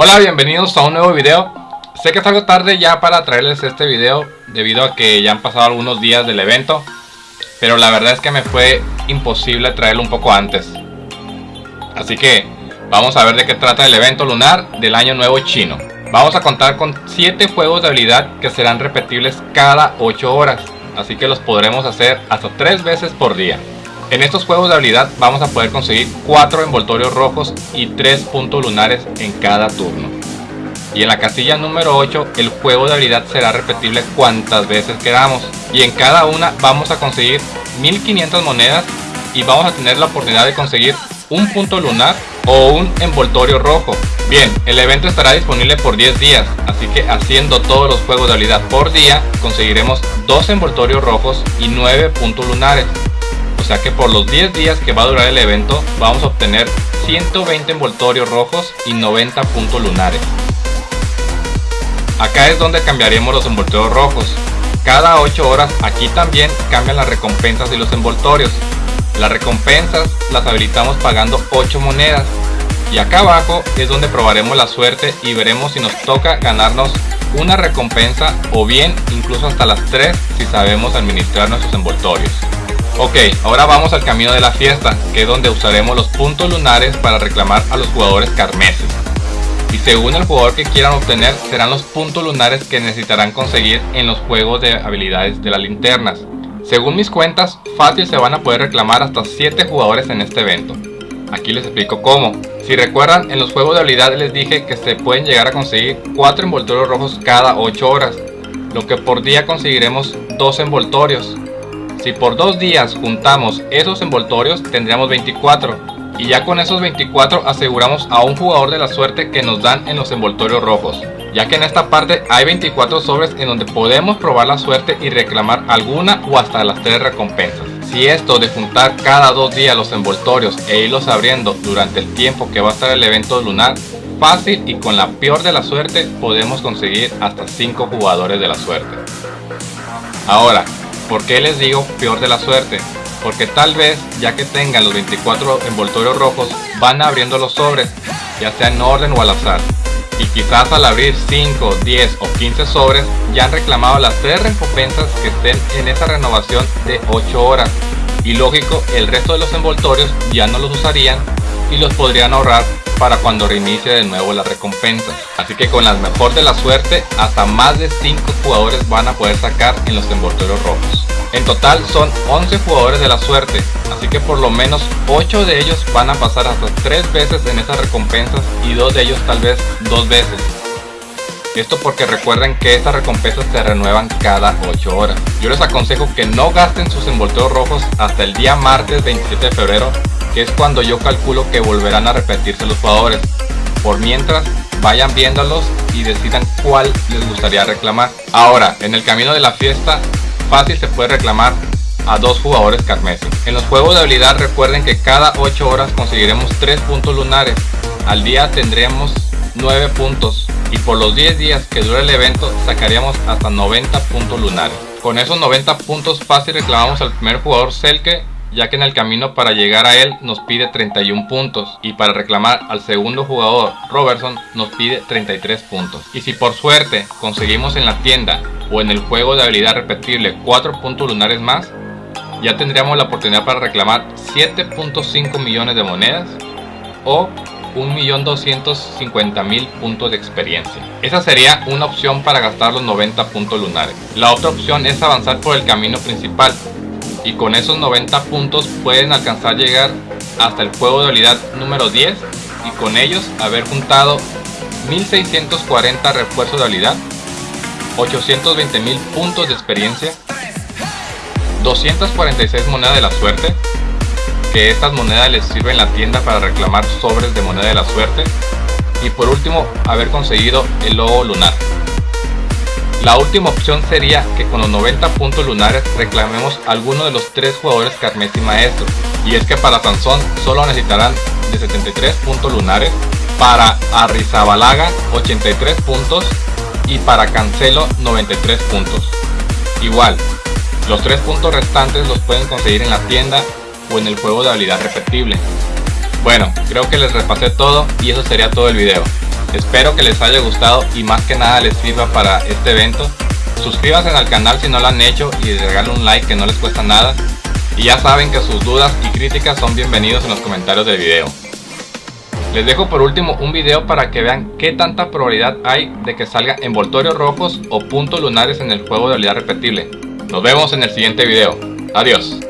Hola, bienvenidos a un nuevo video. Sé que es algo tarde ya para traerles este video debido a que ya han pasado algunos días del evento, pero la verdad es que me fue imposible traerlo un poco antes. Así que vamos a ver de qué trata el evento lunar del año nuevo chino. Vamos a contar con 7 juegos de habilidad que serán repetibles cada 8 horas, así que los podremos hacer hasta 3 veces por día. En estos juegos de habilidad vamos a poder conseguir 4 envoltorios rojos y 3 puntos lunares en cada turno. Y en la casilla número 8 el juego de habilidad será repetible cuantas veces queramos. Y en cada una vamos a conseguir 1500 monedas y vamos a tener la oportunidad de conseguir un punto lunar o un envoltorio rojo. Bien, el evento estará disponible por 10 días, así que haciendo todos los juegos de habilidad por día conseguiremos 2 envoltorios rojos y 9 puntos lunares. O sea que por los 10 días que va a durar el evento vamos a obtener 120 envoltorios rojos y 90 puntos lunares. Acá es donde cambiaremos los envoltorios rojos. Cada 8 horas aquí también cambian las recompensas y los envoltorios. Las recompensas las habilitamos pagando 8 monedas. Y acá abajo es donde probaremos la suerte y veremos si nos toca ganarnos una recompensa o bien incluso hasta las 3 si sabemos administrar nuestros envoltorios. Ok, ahora vamos al camino de la fiesta, que es donde usaremos los puntos lunares para reclamar a los jugadores carmeses. Y según el jugador que quieran obtener, serán los puntos lunares que necesitarán conseguir en los juegos de habilidades de las linternas. Según mis cuentas, fácil se van a poder reclamar hasta 7 jugadores en este evento. Aquí les explico cómo. Si recuerdan, en los juegos de habilidad les dije que se pueden llegar a conseguir 4 envoltorios rojos cada 8 horas, lo que por día conseguiremos 2 envoltorios. Si por dos días juntamos esos envoltorios tendríamos 24 y ya con esos 24 aseguramos a un jugador de la suerte que nos dan en los envoltorios rojos ya que en esta parte hay 24 sobres en donde podemos probar la suerte y reclamar alguna o hasta las tres recompensas. Si esto de juntar cada dos días los envoltorios e irlos abriendo durante el tiempo que va a estar el evento lunar, fácil y con la peor de la suerte podemos conseguir hasta 5 jugadores de la suerte. Ahora, ¿Por qué les digo peor de la suerte? Porque tal vez, ya que tengan los 24 envoltorios rojos, van abriendo los sobres, ya sea en orden o al azar. Y quizás al abrir 5, 10 o 15 sobres, ya han reclamado las 3 recompensas que estén en esa renovación de 8 horas. Y lógico, el resto de los envoltorios ya no los usarían y los podrían ahorrar para cuando reinicie de nuevo la recompensa. Así que con las mejor de la suerte, hasta más de 5 jugadores van a poder sacar en los envoltorios rojos. En total son 11 jugadores de la suerte, así que por lo menos 8 de ellos van a pasar hasta 3 veces en esas recompensas y 2 de ellos tal vez 2 veces. Esto porque recuerden que estas recompensas se renuevan cada 8 horas. Yo les aconsejo que no gasten sus envoltorios rojos hasta el día martes 27 de febrero es cuando yo calculo que volverán a repetirse los jugadores. Por mientras, vayan viéndolos y decidan cuál les gustaría reclamar. Ahora, en el camino de la fiesta, fácil se puede reclamar a dos jugadores carmesí. En los juegos de habilidad recuerden que cada 8 horas conseguiremos 3 puntos lunares. Al día tendremos 9 puntos y por los 10 días que dura el evento sacaríamos hasta 90 puntos lunares. Con esos 90 puntos fácil reclamamos al primer jugador Selke ya que en el camino para llegar a él nos pide 31 puntos y para reclamar al segundo jugador Robertson nos pide 33 puntos. Y si por suerte conseguimos en la tienda o en el juego de habilidad repetible 4 puntos lunares más, ya tendríamos la oportunidad para reclamar 7.5 millones de monedas o 1.250.000 puntos de experiencia. Esa sería una opción para gastar los 90 puntos lunares. La otra opción es avanzar por el camino principal, y con esos 90 puntos pueden alcanzar llegar hasta el juego de habilidad número 10 y con ellos haber juntado 1640 refuerzos de habilidad, 820 mil puntos de experiencia, 246 monedas de la suerte, que estas monedas les sirven en la tienda para reclamar sobres de moneda de la suerte y por último haber conseguido el logo lunar. La última opción sería que con los 90 puntos lunares reclamemos alguno de los tres jugadores carmesí maestros. Y es que para Sansón solo necesitarán de 73 puntos lunares, para Arrizabalaga 83 puntos y para Cancelo 93 puntos. Igual, los tres puntos restantes los pueden conseguir en la tienda o en el juego de habilidad repetible. Bueno, creo que les repasé todo y eso sería todo el video. Espero que les haya gustado y más que nada les sirva para este evento. Suscríbanse al canal si no lo han hecho y regalen un like que no les cuesta nada. Y ya saben que sus dudas y críticas son bienvenidos en los comentarios del video. Les dejo por último un video para que vean qué tanta probabilidad hay de que salga envoltorios rojos o puntos lunares en el juego de realidad repetible. Nos vemos en el siguiente video. Adiós.